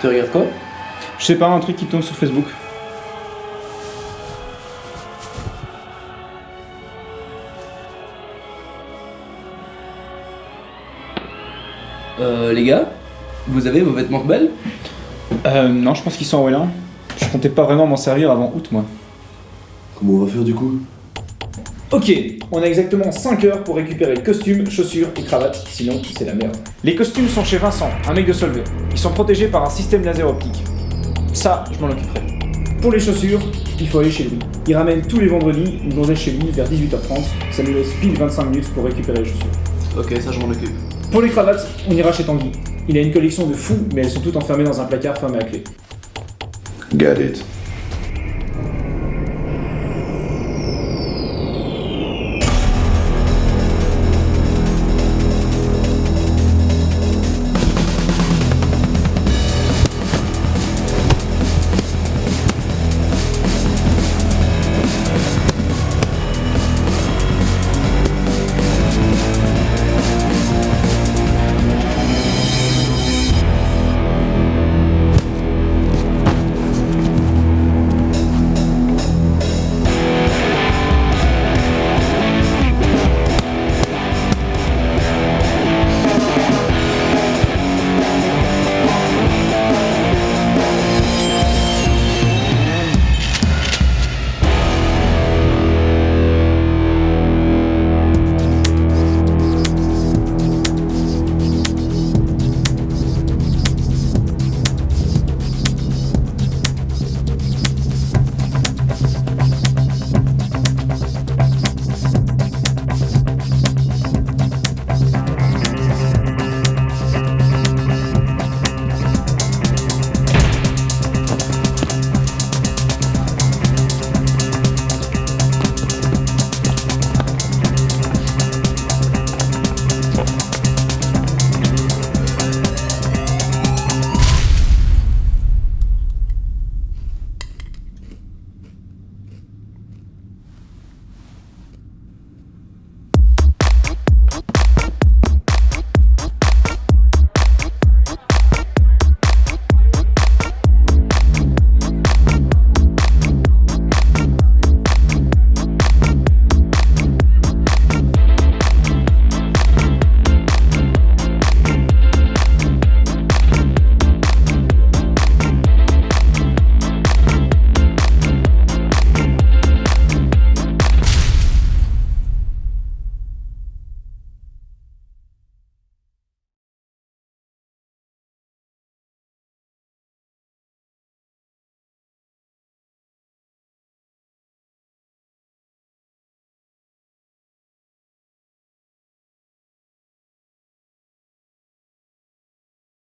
Tu regardes quoi? Je sais pas, un truc qui tombe sur Facebook. Euh, les gars Vous avez vos vêtements rebelles? Euh, non, je pense qu'ils sont en Wallin. Je comptais pas vraiment m'en servir avant août, moi. Comment on va faire du coup? Ok, on a exactement 5 heures pour récupérer costumes, chaussures et cravates, sinon c'est la merde. Les costumes sont chez Vincent, un mec de Solvay. Ils sont protégés par un système laser optique. Ça, je m'en occuperai. Pour les chaussures, il faut aller chez lui. Il ramène tous les vendredis une gonzesse chez lui vers 18h30. Ça nous laisse pile 25 minutes pour récupérer les chaussures. Ok, ça je m'en occupe. Pour les cravates, on ira chez Tanguy. Il a une collection de fous, mais elles sont toutes enfermées dans un placard fermé à clé. Got it.